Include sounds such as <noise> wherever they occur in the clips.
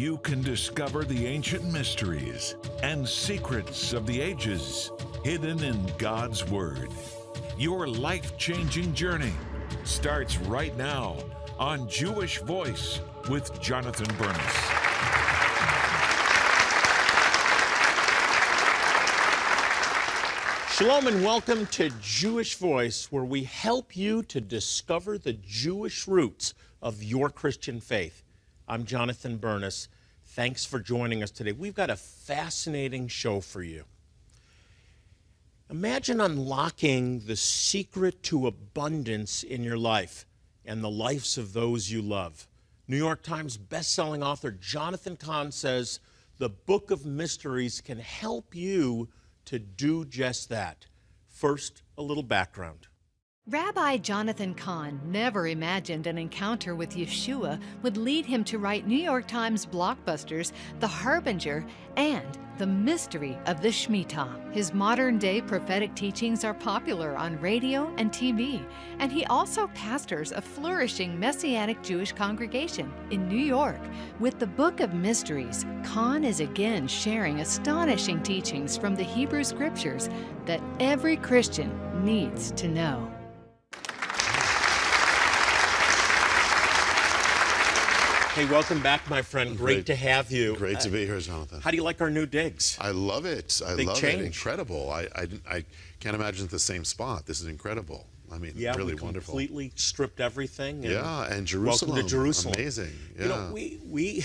you can discover the ancient mysteries and secrets of the ages hidden in God's Word. Your life changing journey starts right now on Jewish Voice with Jonathan Bernis. Shalom and welcome to Jewish Voice, where we help you to discover the Jewish roots of your Christian faith. I'm Jonathan Bernis. Thanks for joining us today. We've got a fascinating show for you. Imagine unlocking the secret to abundance in your life and the lives of those you love. New York Times bestselling author Jonathan Cahn says the Book of Mysteries can help you to do just that. First, a little background. Rabbi Jonathan Cahn never imagined an encounter with Yeshua would lead him to write New York Times blockbusters The Harbinger and The Mystery of the Shemitah. His modern day prophetic teachings are popular on radio and TV, and he also pastors a flourishing Messianic Jewish congregation in New York. With the Book of Mysteries, Cahn is again sharing astonishing teachings from the Hebrew Scriptures that every Christian needs to know. Hey, welcome back, my friend. Great, Great. to have you. Great to Uh, be here, Jonathan. How do you like our new digs? I love it. I Big love change. it. Incredible. I, I, I can't imagine it's the same spot. This is incredible. I mean, Yeah, really we wonderful. completely stripped everything. and Yeah, and Jerusalem. Welcome to Jerusalem. Amazing. Yeah. You know, we we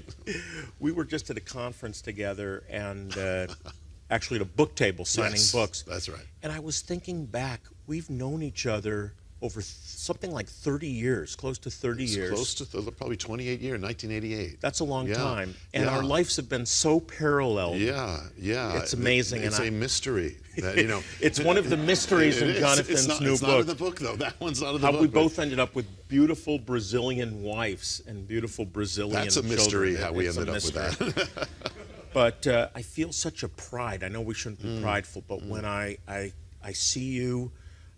<laughs> we were just at a conference together, and uh, <laughs> actually at a book table signing Yes, books. That's right. And I was thinking back, we've known each other over th- something like 30 years, close to 30 It's years. close to th- probably 28 years, 1988. That's a long Yeah, time, and yeah. our lives have been so parallel. Yeah, yeah. It's amazing, It's and a I- mystery <laughs> that you know. It's one of the mysteries <laughs> It in. Jonathan's it's not, new it's book. not in the book though. That one's not in the How book. we but both ended up with beautiful Brazilian wives and beautiful Brazilian That's a mystery It- how we it's ended up with that. <laughs> But uh, I feel such a pride. I know we shouldn't Mm. be prideful, but when I, I, I see you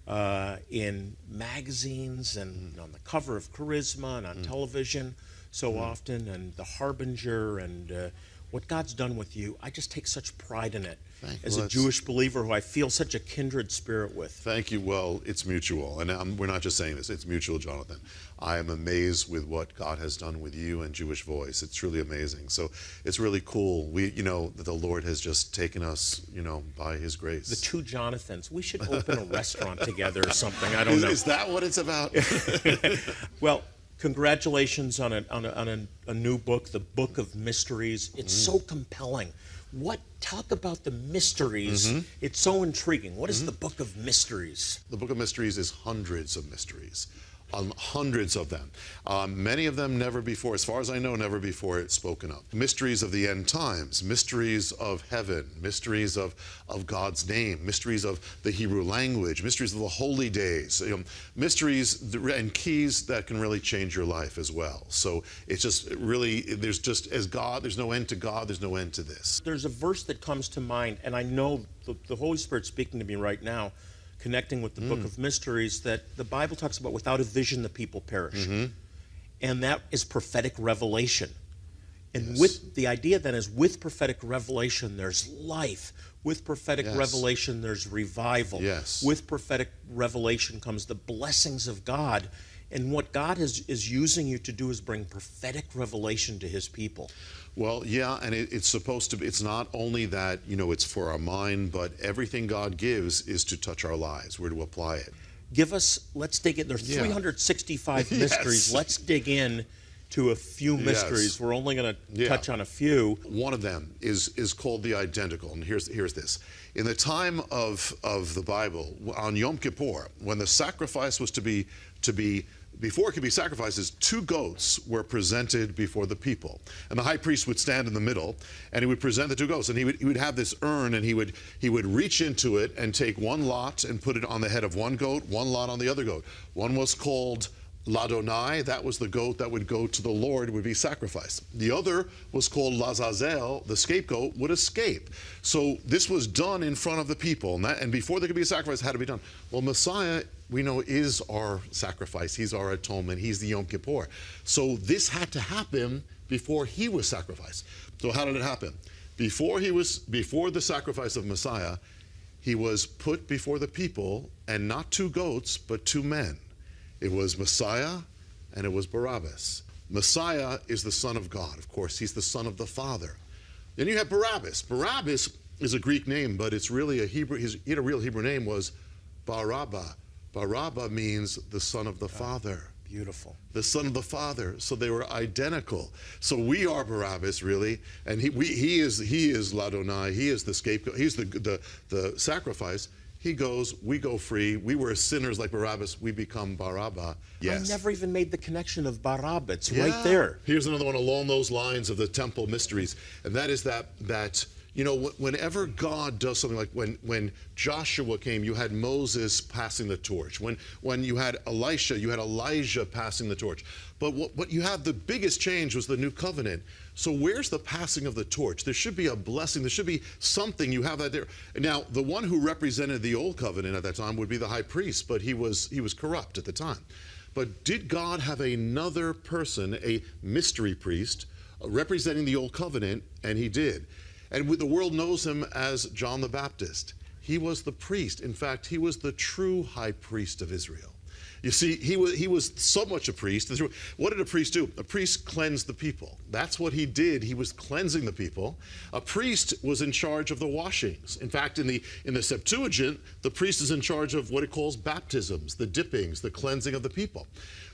uh, in magazines and Mm. on the cover of Charisma and on television so Mm. often, and The Harbinger, and uh, what God's done with you, I just take such pride in it. Thank- As well, a Jewish believer who I feel such a kindred spirit with. Thank you. Well, it's mutual, and um, we're not just saying this. It's mutual, Jonathan. I am amazed with what God has done with you and Jewish Voice. It's truly amazing. So it's really cool. We, you know, that the Lord has just taken us, you know, by His grace. The two Jonathans. We should open a restaurant together or something. I don't is, know. is that what it's about? <laughs> Well, congratulations on a, on, a, on a, a new book, The Book of Mysteries. It's Mm. so compelling. What talk about the mysteries? Mm-hmm. It's so intriguing. What is the Book of Mysteries? The Book of Mysteries is hundreds of mysteries, um, hundreds of them. Um, many of them never before, as far as I know, never before spoken of. Mysteries of the end times, mysteries of heaven, mysteries of, of God's name, mysteries of the Hebrew language, mysteries of the holy days, you know, mysteries and keys that can really change your life as well. So it's just really, there's just, as God, there's no end to God, there's no end to this. There's a verse that comes to mind, and I know the, the Holy Spirit's speaking to me right now, connecting with the Mm. Book of Mysteries, that the Bible talks about without a vision, the people perish. Mm-hmm. And that is prophetic revelation. And Yes. with the idea then is with prophetic revelation, there's life. With prophetic Yes. revelation, there's revival. Yes. With prophetic revelation comes the blessings of God. And what God is, is using you to do is bring prophetic revelation to his people. Well, yeah, and it, it's supposed to be, it's not only that, you know, it's for our mind, but everything God gives is to touch our lives. We're to apply it. Give us, let's dig in. There's Yeah. 365 <laughs> Yes. mysteries. Let's dig in to a few mysteries. Yes. We're only going to Yeah. touch on a few. One of them is is called the identical, and here's here's this. In the time of of the Bible, on Yom Kippur, when the sacrifice was to be to be before it could be sacrifices, two goats were presented before the people, and the high priest would stand in the middle, and he would present the two goats, and he would he would have this urn, and he would he would reach into it and take one lot and put it on the head of one goat, one lot on the other goat. One was called Ladonai, that was the goat that would go to the Lord, would be sacrificed. The other was called Lazazel, the scapegoat would escape. So this was done in front of the people, and, that, and before there could be a sacrifice, had to be done. Well, Messiah, we know, is our sacrifice. He's our atonement. He's the Yom Kippur. So this had to happen before he was sacrificed. So how did it happen? Before he was, before the sacrifice of Messiah, he was put before the people, and not two goats, but two men. It was Messiah and it was Barabbas. Messiah is the Son of God, of course. He's the Son of the Father. Then you have Barabbas. Barabbas is a Greek name, but it's really a Hebrew, his, he had a real Hebrew name was Barabba. Barabba means the Son of the ah, Father. Beautiful. The Son of the Father. So they were identical. So we are Barabbas, really, and he, we, he is he is Ladonai. He is the scapegoat. He's the the the sacrifice. He goes, we go free. We were sinners like Barabbas. We become Barabba. Yes. I never even made the connection of Barabba. It's right there. Here's another one along those lines of the temple mysteries, and that is that that you know whenever God does something like when when Joshua came, you had Moses passing the torch. When when you had Elisha, you had Elijah passing the torch. But what, what you have the biggest change was the new covenant. So where's the passing of the torch? There should be a blessing. There should be something. You have that there. Now the one who represented the old covenant at that time would be the high priest, but he was he was corrupt at the time. But did God have another person, a mystery priest, uh, representing the old covenant? And he did. And the world knows him as John the Baptist. He was the priest. In fact, he was the true high priest of Israel. You see, he was, he was so much a priest. What did a priest do? A priest cleansed the people. That's what he did. He was cleansing the people. A priest was in charge of the washings. In fact, in the, in the Septuagint, the priest is in charge of what it calls baptisms, the dippings, the cleansing of the people.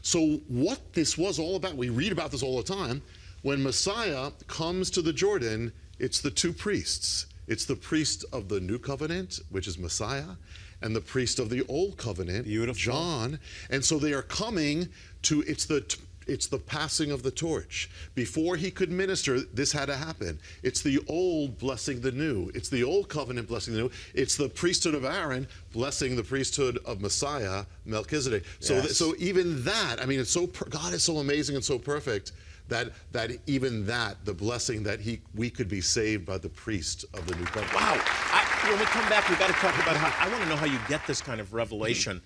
So, what this was all about, we read about this all the time. When Messiah comes to the Jordan, it's the two priests. It's the priest of the new covenant, which is Messiah, and the priest of the old covenant, Beautiful. John. And so they are coming to it's the it's the passing of the torch. Before he could minister, this had to happen. It's the old blessing the new. It's the old covenant blessing the new. It's the priesthood of Aaron blessing the priesthood of Messiah, Melchizedek. So, Yes. so even that, I mean, it's so per- God is so amazing and so perfect that that even that, the blessing that he we could be saved by the priest of the new covenant. Wow. I, when we come back, we've got to talk about how I want to know how you get this kind of revelation.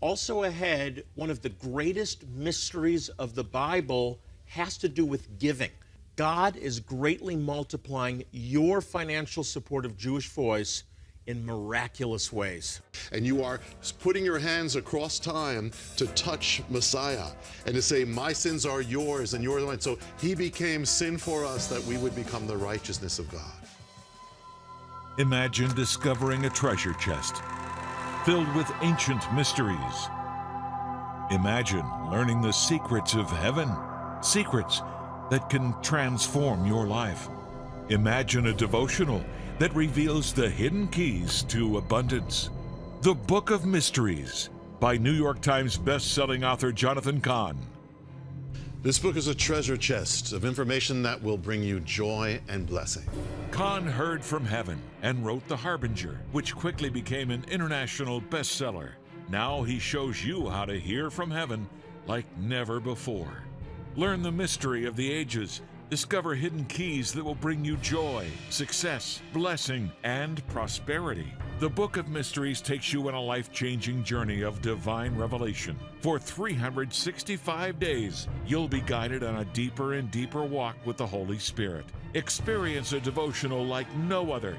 Also, ahead, one of the greatest mysteries of the Bible has to do with giving. God is greatly multiplying your financial support of Jewish Voice in miraculous ways. and you are putting your hands across time to touch Messiah and to say, My sins are yours and yours are mine. So he became sin for us that we would become the righteousness of God. Imagine discovering a treasure chest filled with ancient mysteries. Imagine learning the secrets of heaven, secrets that can transform your life. Imagine a devotional that reveals the hidden keys to abundance. The Book of Mysteries by New York Times best-selling author Jonathan Cahn. This book is a treasure chest of information that will bring you joy and blessing. Cahn heard from heaven and wrote The Harbinger, which quickly became an international bestseller. Now he shows you how to hear from heaven like never before. Learn the mystery of the ages. Discover hidden keys that will bring you joy, success, blessing, and prosperity. The Book of Mysteries takes you on a life changing journey of divine revelation. For 365 days, you'll be guided on a deeper and deeper walk with the Holy Spirit. Experience a devotional like no other.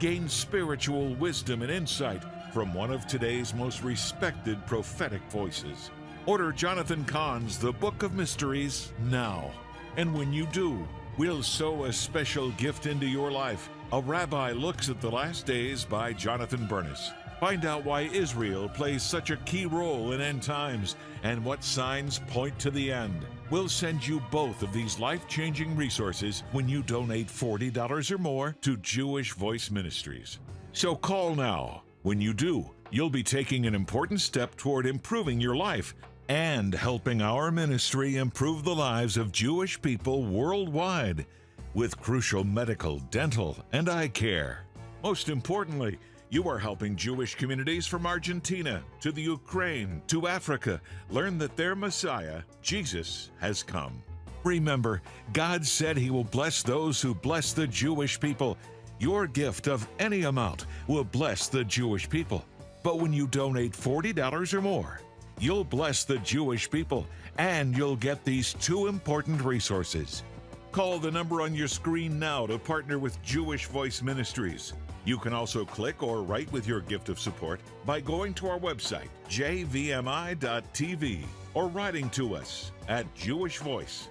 Gain spiritual wisdom and insight from one of today's most respected prophetic voices. Order Jonathan Cahn's The Book of Mysteries now. And when you do, we'll sow a special gift into your life. A Rabbi Looks at the Last Days by Jonathan Bernis. Find out why Israel plays such a key role in end times and what signs point to the end. We'll send you both of these life changing resources when you donate $40 or more to Jewish Voice Ministries. So call now. When you do, you'll be taking an important step toward improving your life and helping our ministry improve the lives of Jewish people worldwide with crucial medical, dental, and eye care. Most importantly, You are helping Jewish communities from Argentina to the Ukraine to Africa learn that their Messiah, Jesus, has come. Remember, God said He will bless those who bless the Jewish people. Your gift of any amount will bless the Jewish people. But when you donate $40 or more, you'll bless the Jewish people and you'll get these two important resources. Call the number on your screen now to partner with Jewish Voice Ministries. You can also click or write with your gift of support by going to our website, jvmi.tv, or writing to us at Jewish Voice.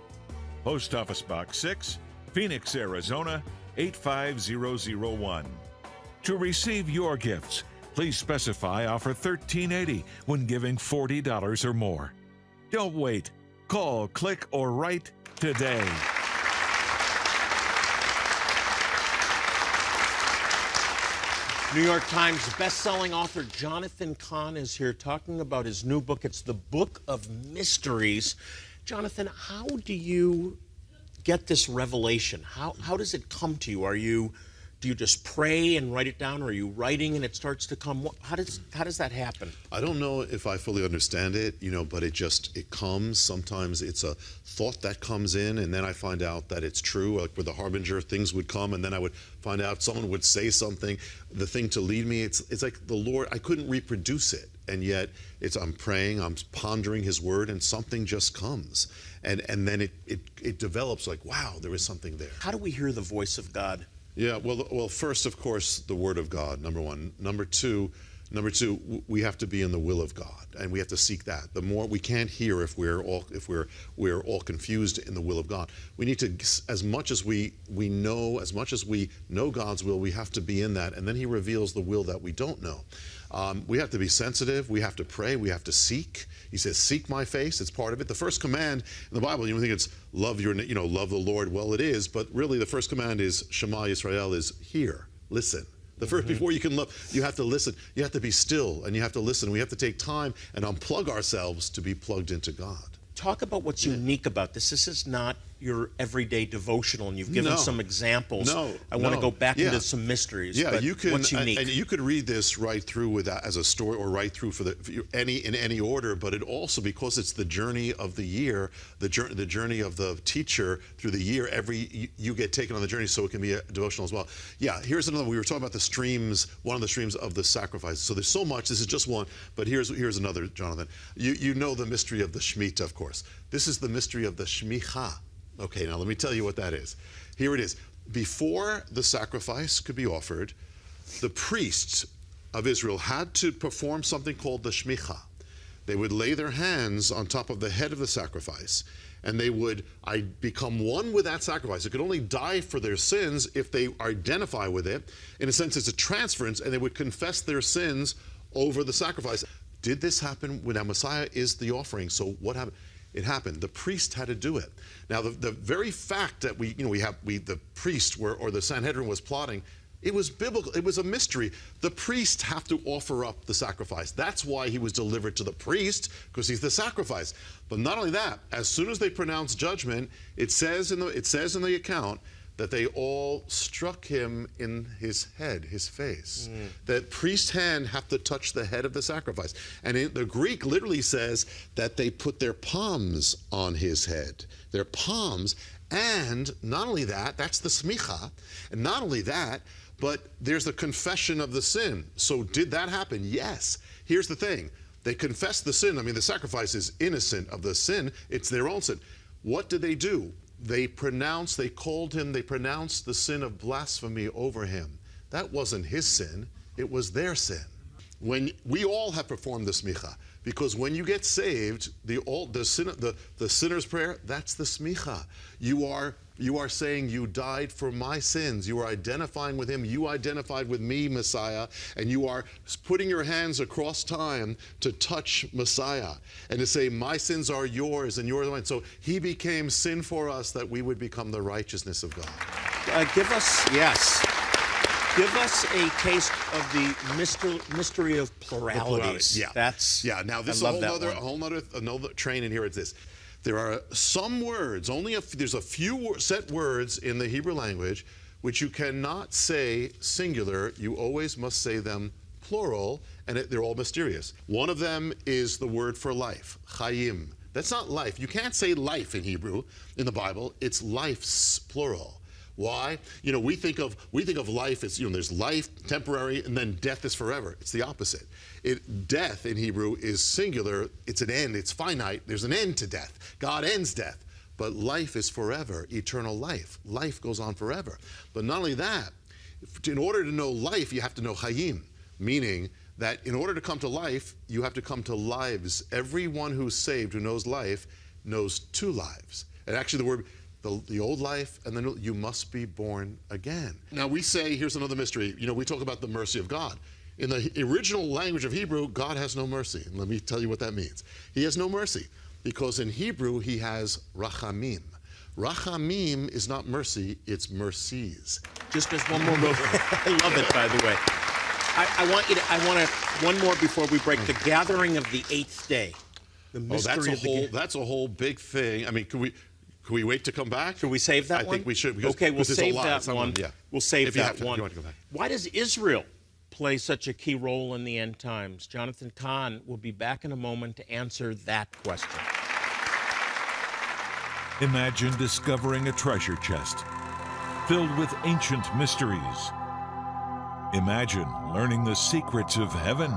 Post Office Box 6, Phoenix, Arizona 85001. To receive your gifts, please specify offer 1380 when giving $40 or more. Don't wait. Call, click, or write today. New York Times best-selling author Jonathan Cahn is here talking about his new book. It's the Book of Mysteries. Jonathan, how do you get this revelation? How, how does it come to you? Are you do you just pray and write it down, or are you writing and it starts to come? How does how does that happen? I don't know if I fully understand it, you know, but it just it comes. Sometimes it's a thought that comes in, and then I find out that it's true. Like with the harbinger, things would come, and then I would find out someone would say something, the thing to lead me. It's it's like the Lord. I couldn't reproduce it, and yet it's I'm praying, I'm pondering His Word, and something just comes, and and then it it it develops like wow, there is something there. How do we hear the voice of God? Yeah, well, well, first, of course, the Word of God, number one. Number two, number two, we have to be in the will of God, and we have to seek that. The more we can't hear if we're all if we're we're all confused in the will of God. We need to, as much as we we know, as much as we know God's will, we have to be in that, and then He reveals the will that we don't know. Um, we have to be sensitive. We have to pray. We have to seek. He says, "Seek my face." It's part of it. The first command in the Bible, you think it's love your, you know, love the Lord. Well, it is, but really, the first command is Shema Yisrael is hear, listen. The 1st mm -hmm. before you can love, you have to listen. You have to be still, and you have to listen. We have to take time and unplug ourselves to be plugged into God. Talk about what's yeah. unique about this. This is not your everyday devotional, and you've given no. some examples. No, I want no. to go back yeah. into some mysteries. Yeah, you can. What's uh, unique? And, you could read this right through with that as a story, or right through for the for any in any order. But it also because it's the journey of the year, the journey the journey of the teacher through the year. Every you, you, get taken on the journey, so it can be a devotional as well. Yeah, here's another. We were talking about the streams, one of the streams of the sacrifice. So there's so much. This is just one, but here's here's another, Jonathan. You you know the mystery of the Shemitah, of course. This is the mystery of the Shmicha. Okay, now let me tell you what that is. Here it is. Before the sacrifice could be offered, the priests of Israel had to perform something called the Shmicha. They would lay their hands on top of the head of the sacrifice, and they would I, become one with that sacrifice. It could only die for their sins if they identify with it. In a sense, it's a transference, and they would confess their sins over the sacrifice. Did this happen when our Messiah is the offering? So what happened? It happened. The priest had to do it. Now, the, the very fact that we, you know, we have, we, the priest were, or the Sanhedrin was plotting, it was biblical. It was a mystery. The priest have to offer up the sacrifice. That's why he was delivered to the priest, because he's the sacrifice. But not only that, as soon as they pronounce judgment, it says in the, it says in the account that they all struck him in his head, his face. Mm. That priest's hand have to touch the head of the sacrifice. And in, the Greek literally says that they put their palms on his head. Their palms. And not only that, that's the smicha. And not only that, but there's the confession of the sin. So did that happen? Yes. Here's the thing. They confessed the sin. I mean, the sacrifice is innocent of the sin. It's their own sin. What did they do? They pronounced, they called him, they pronounced the sin of blasphemy over him. That wasn't his sin, it was their sin. When we all have performed the smicha, because when you get saved, the all the sin the, the sinner's prayer, that's the smicha. You are you are saying you died for my sins. You are identifying with him. You identified with me, Messiah, and you are putting your hands across time to touch Messiah and to say, my sins are yours and yours are mine. So he became sin for us that we would become the righteousness of God. Uh, give us, yes. Give us a taste of the mystery, mystery of pluralities. Yeah, that's yeah. Now this I is a whole other, a whole other, another train in here. It's this. There are some words. Only a, there's a few set words in the Hebrew language which you cannot say singular. You always must say them plural, and it, they're all mysterious. One of them is the word for life, chayim. That's not life. You can't say life in Hebrew in the Bible. It's life's plural. Why? You know, we think of we think of life as you know, there's life, temporary, and then death is forever. It's the opposite. It, death in Hebrew is singular. It's an end. It's finite. There's an end to death. God ends death, but life is forever, eternal life. Life goes on forever. But not only that, in order to know life, you have to know Hayim, meaning that in order to come to life, you have to come to lives. Everyone who's saved, who knows life, knows two lives. And actually, the word the, the old life, and then you must be born again. Now we say, here's another mystery. You know, we talk about the mercy of God. In the original language of Hebrew, God has no mercy. And let me tell you what that means. He has no mercy because in Hebrew, he has rachamim. Rachamim is not mercy, it's mercies. Just as one more move. <laughs> I love it, by the way. I, I, want you to, I want to, one more before we break. The gathering of the eighth day. The mystery oh, that's a whole, that's a whole big thing. I mean, can we, can we wait to come back? Should we save that I one? think we should. Because, okay, we'll save that one. Yeah. We'll save if that to, one. Why does Israel play such a key role in the end times? Jonathan Cahn will be back in a moment to answer that question. Imagine discovering a treasure chest filled with ancient mysteries. Imagine learning the secrets of heaven,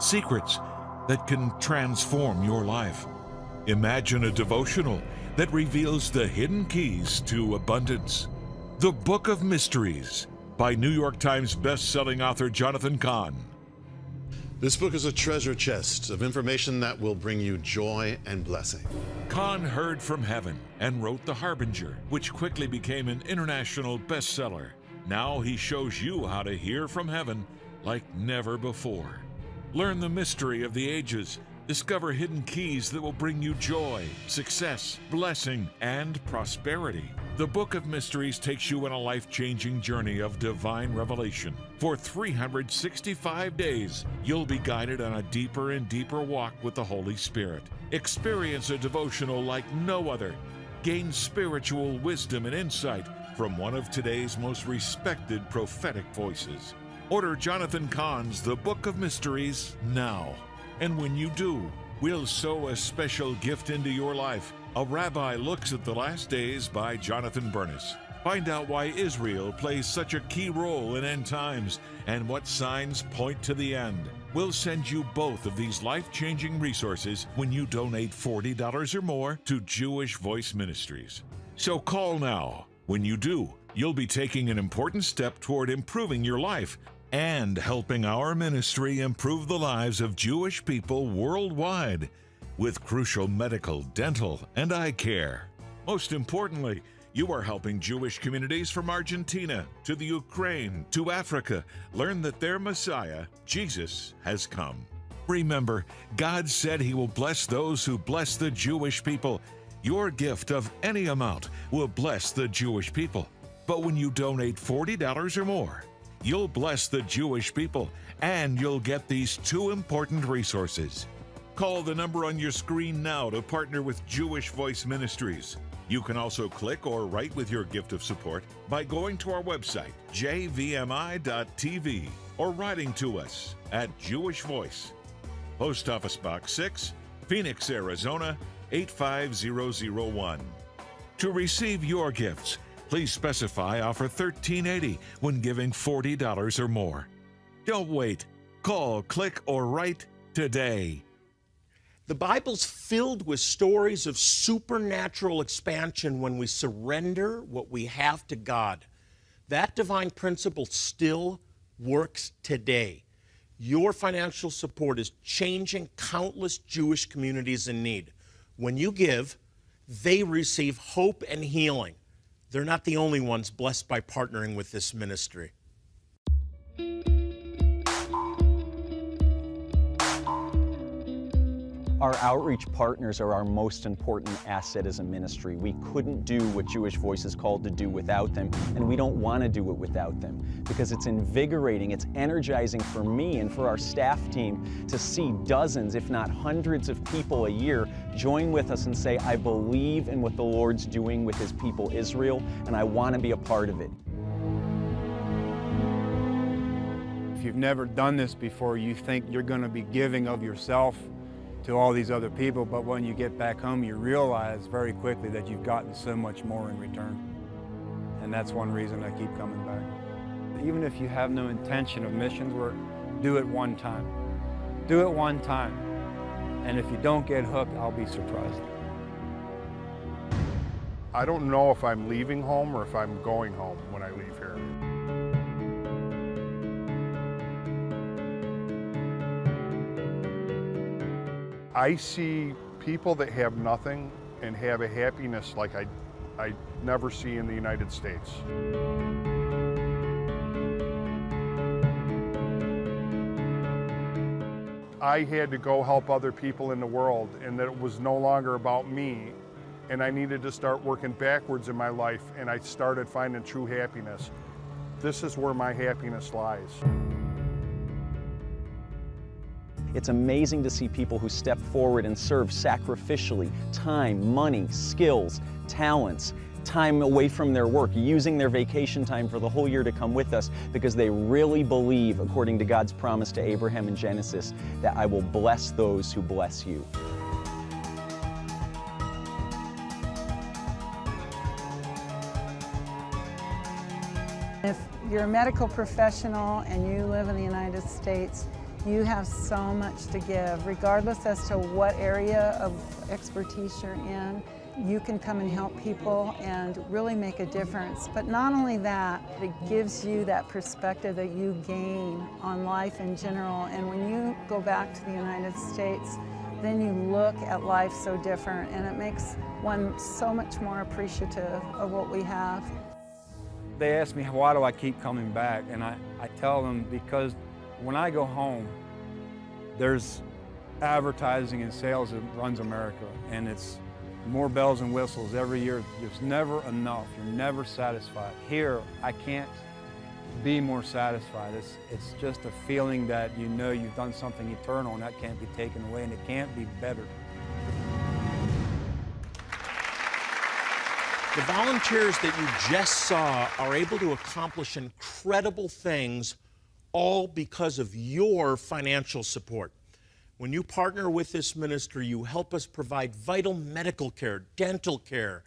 secrets that can transform your life. Imagine a devotional that reveals the hidden keys to abundance. The Book of Mysteries by New York Times best-selling author Jonathan Cahn. This book is a treasure chest of information that will bring you joy and blessing. Cahn heard from heaven and wrote The Harbinger, which quickly became an international bestseller. Now he shows you how to hear from heaven like never before. Learn the mystery of the ages Discover hidden keys that will bring you joy, success, blessing, and prosperity. The Book of Mysteries takes you on a life changing journey of divine revelation. For 365 days, you'll be guided on a deeper and deeper walk with the Holy Spirit. Experience a devotional like no other. Gain spiritual wisdom and insight from one of today's most respected prophetic voices. Order Jonathan Cahn's The Book of Mysteries now. And when you do, we'll sow a special gift into your life. A Rabbi Looks at the Last Days by Jonathan Bernis. Find out why Israel plays such a key role in end times and what signs point to the end. We'll send you both of these life changing resources when you donate $40 or more to Jewish Voice Ministries. So call now. When you do, you'll be taking an important step toward improving your life and helping our ministry improve the lives of Jewish people worldwide with crucial medical, dental, and eye care. Most importantly, you are helping Jewish communities from Argentina to the Ukraine to Africa learn that their Messiah, Jesus, has come. Remember, God said He will bless those who bless the Jewish people. Your gift of any amount will bless the Jewish people. But when you donate $40 or more, you'll bless the Jewish people and you'll get these two important resources. Call the number on your screen now to partner with Jewish Voice Ministries. You can also click or write with your gift of support by going to our website, jvmi.tv, or writing to us at Jewish Voice. Post Office Box 6, Phoenix, Arizona 85001. To receive your gifts, Please specify offer 1380 when giving $40 or more. Don't wait. Call, click, or write today. The Bible's filled with stories of supernatural expansion when we surrender what we have to God. That divine principle still works today. Your financial support is changing countless Jewish communities in need. When you give, they receive hope and healing. They're not the only ones blessed by partnering with this ministry. Our outreach partners are our most important asset as a ministry. We couldn't do what Jewish Voice is called to do without them, and we don't want to do it without them because it's invigorating, it's energizing for me and for our staff team to see dozens, if not hundreds of people a year join with us and say, I believe in what the Lord's doing with his people Israel, and I want to be a part of it. If you've never done this before, you think you're going to be giving of yourself to all these other people, but when you get back home, you realize very quickly that you've gotten so much more in return. And that's one reason I keep coming back. Even if you have no intention of missions work, do it one time. Do it one time. And if you don't get hooked, I'll be surprised. I don't know if I'm leaving home or if I'm going home when I leave here. I see people that have nothing and have a happiness like I, I never see in the United States. I had to go help other people in the world and that it was no longer about me and I needed to start working backwards in my life and I started finding true happiness. This is where my happiness lies. It's amazing to see people who step forward and serve sacrificially, time, money, skills, talents, time away from their work, using their vacation time for the whole year to come with us because they really believe, according to God's promise to Abraham in Genesis, that I will bless those who bless you. If you're a medical professional and you live in the United States, you have so much to give, regardless as to what area of expertise you're in. You can come and help people and really make a difference. But not only that, it gives you that perspective that you gain on life in general. And when you go back to the United States, then you look at life so different and it makes one so much more appreciative of what we have. They ask me, why do I keep coming back? And I, I tell them because when I go home, there's advertising and sales that runs America, and it's more bells and whistles every year. There's never enough. You're never satisfied. Here, I can't be more satisfied. It's, it's just a feeling that you know you've done something eternal and that can't be taken away and it can't be better. The volunteers that you just saw are able to accomplish incredible things all because of your financial support. When you partner with this ministry, you help us provide vital medical care, dental care,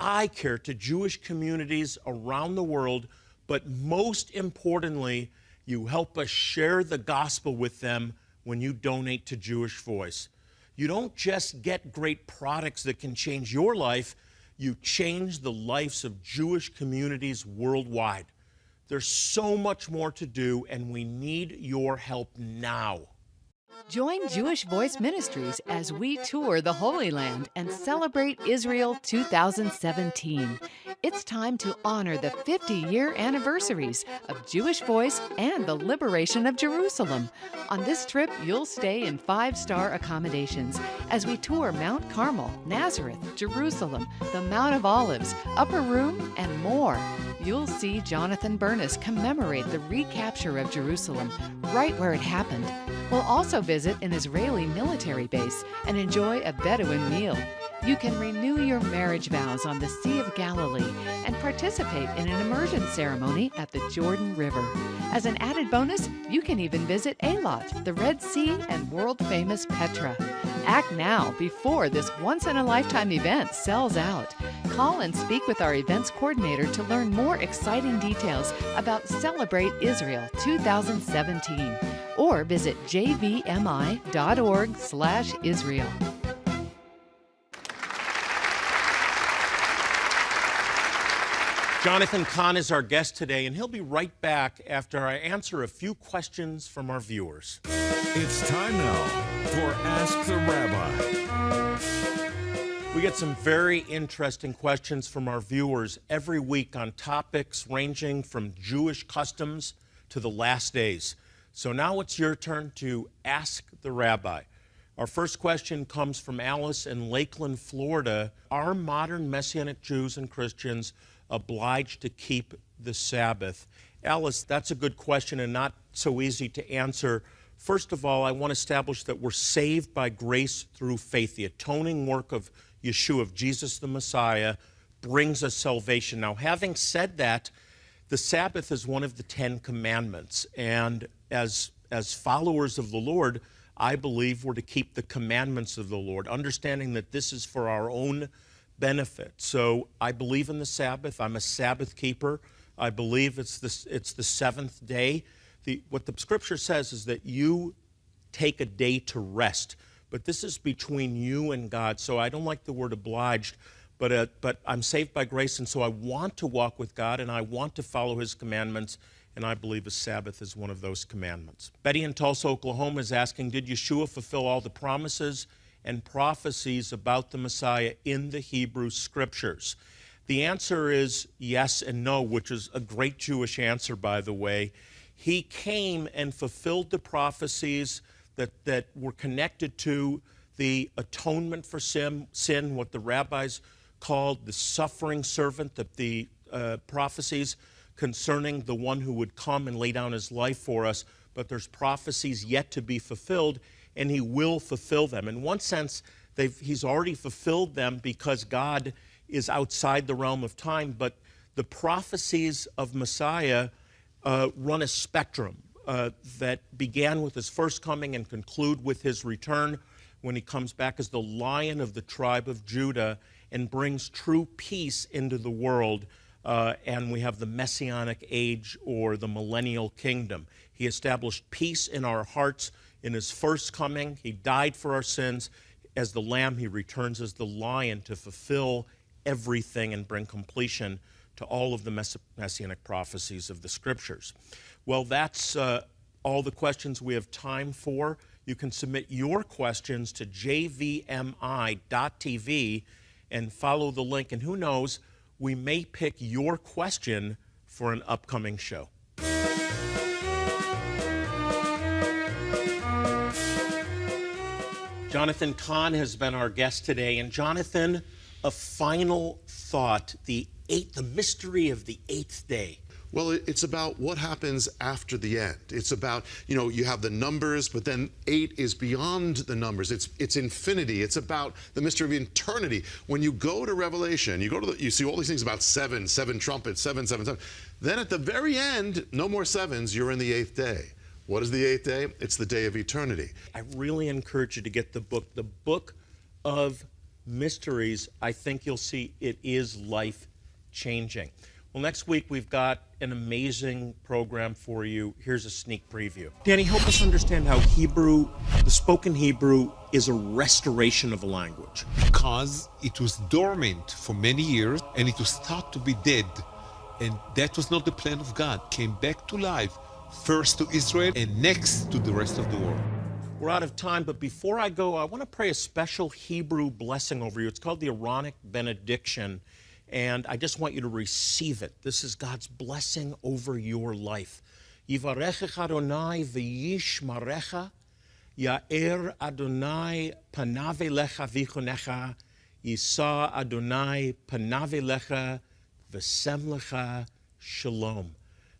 eye care to Jewish communities around the world, but most importantly, you help us share the gospel with them when you donate to Jewish Voice. You don't just get great products that can change your life, you change the lives of Jewish communities worldwide. There's so much more to do, and we need your help now. Join Jewish Voice Ministries as we tour the Holy Land and celebrate Israel 2017. It's time to honor the 50 year anniversaries of Jewish Voice and the liberation of Jerusalem. On this trip, you'll stay in five star accommodations as we tour Mount Carmel, Nazareth, Jerusalem, the Mount of Olives, Upper Room, and more. You'll see Jonathan Bernis commemorate the recapture of Jerusalem right where it happened. We'll also visit an Israeli military base and enjoy a Bedouin meal. You can renew your marriage vows on the Sea of Galilee and participate in an immersion ceremony at the Jordan River. As an added bonus, you can even visit Eilat, the Red Sea, and world famous Petra. Act now before this once in a lifetime event sells out. Call and speak with our events coordinator to learn more exciting details about Celebrate Israel 2017 or visit jvmi.org/israel. Jonathan Cahn is our guest today, and he'll be right back after I answer a few questions from our viewers. It's time now for Ask the Rabbi. We get some very interesting questions from our viewers every week on topics ranging from Jewish customs to the last days. So now it's your turn to ask the rabbi. Our first question comes from Alice in Lakeland, Florida. Are modern Messianic Jews and Christians obliged to keep the Sabbath? Alice, that's a good question and not so easy to answer. First of all, I want to establish that we're saved by grace through faith. The atoning work of Yeshua, of Jesus the Messiah, brings us salvation. Now, having said that, the Sabbath is one of the Ten Commandments, and as, as followers of the Lord, I believe we're to keep the commandments of the Lord, understanding that this is for our own benefit. So I believe in the Sabbath. I'm a Sabbath keeper. I believe it's the, it's the seventh day. The, what the scripture says is that you take a day to rest, but this is between you and God. So I don't like the word obliged, but, uh, but I'm saved by grace, and so I want to walk with God and I want to follow His commandments, and I believe a Sabbath is one of those commandments. Betty in Tulsa, Oklahoma is asking Did Yeshua fulfill all the promises and prophecies about the Messiah in the Hebrew Scriptures? The answer is yes and no, which is a great Jewish answer, by the way. He came and fulfilled the prophecies that, that were connected to the atonement for sin, sin, what the rabbis called the suffering servant, that the uh, prophecies concerning the one who would come and lay down his life for us, but there's prophecies yet to be fulfilled, and he will fulfill them. In one sense, he's already fulfilled them because God is outside the realm of time, but the prophecies of Messiah uh, run a spectrum uh, that began with his first coming and conclude with his return when he comes back as the lion of the tribe of Judah and brings true peace into the world. Uh, and we have the messianic age or the millennial kingdom. He established peace in our hearts in his first coming. He died for our sins. As the lamb, he returns as the lion to fulfill everything and bring completion to all of the mess messianic prophecies of the scriptures. Well, that's uh, all the questions we have time for. You can submit your questions to jvmi.tv and follow the link. And who knows, we may pick your question for an upcoming show. Jonathan Cahn has been our guest today. And Jonathan, a final thought the eighth, the mystery of the eighth day. Well, it's about what happens after the end. It's about, you know, you have the numbers, but then eight is beyond the numbers. It's it's infinity. It's about the mystery of eternity. When you go to Revelation, you go to the, you see all these things about seven, seven trumpets, seven, seven, seven. Then at the very end, no more sevens, you're in the eighth day. What is the eighth day? It's the day of eternity. I really encourage you to get the book, the book of mysteries. I think you'll see it is life changing. Well, next week we've got an amazing program for you. Here's a sneak preview. Danny, help us understand how Hebrew, the spoken Hebrew, is a restoration of a language. Because it was dormant for many years and it was thought to be dead. And that was not the plan of God. Came back to life, first to Israel and next to the rest of the world. We're out of time, but before I go, I want to pray a special Hebrew blessing over you. It's called the Aaronic benediction. And I just want you to receive it. This is God's blessing over your life. Yivarechecha Adonai v'yishmarecha, Ya'er Adonai panave lecha v'chonecha, Yisa Adonai panave lecha v'sem lecha shalom.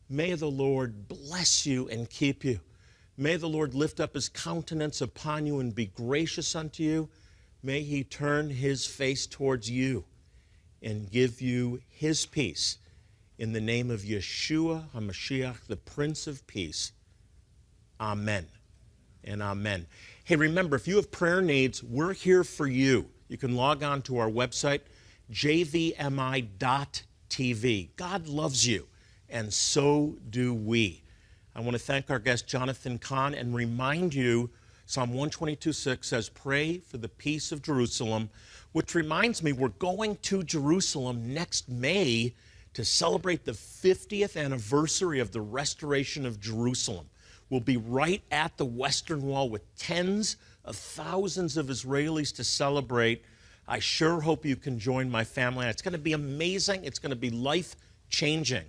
May the Lord bless you and keep you. May the Lord lift up his countenance upon you and be gracious unto you. May he turn his face towards you and give you his peace. In the name of Yeshua HaMashiach, the Prince of Peace. Amen and amen. Hey, remember, if you have prayer needs, we're here for you. You can log on to our website, jvmi.tv. God loves you, and so do we. I want to thank our guest, Jonathan Cahn, and remind you Psalm 122.6 says, Pray for the peace of Jerusalem which reminds me, we're going to Jerusalem next May to celebrate the 50th anniversary of the restoration of Jerusalem. We'll be right at the Western Wall with tens of thousands of Israelis to celebrate. I sure hope you can join my family. It's going to be amazing. It's going to be life changing.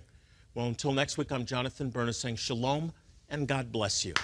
Well, until next week, I'm Jonathan Bernis saying shalom and God bless you.